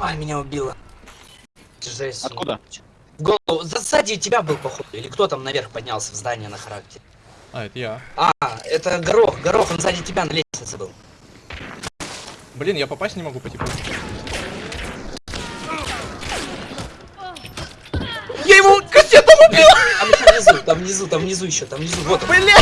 Ай, меня убило. Жесть. Откуда? В голову. За- Сзади тебя был, походу. Или кто там наверх поднялся в здание на характере. А, это я. А, это Горох. Горох, он сзади тебя на лестнице был. Блин, я попасть не могу по типу. Я его кассетом убил! Там внизу, там внизу, там внизу еще, там внизу. Вот, Блин! Бля!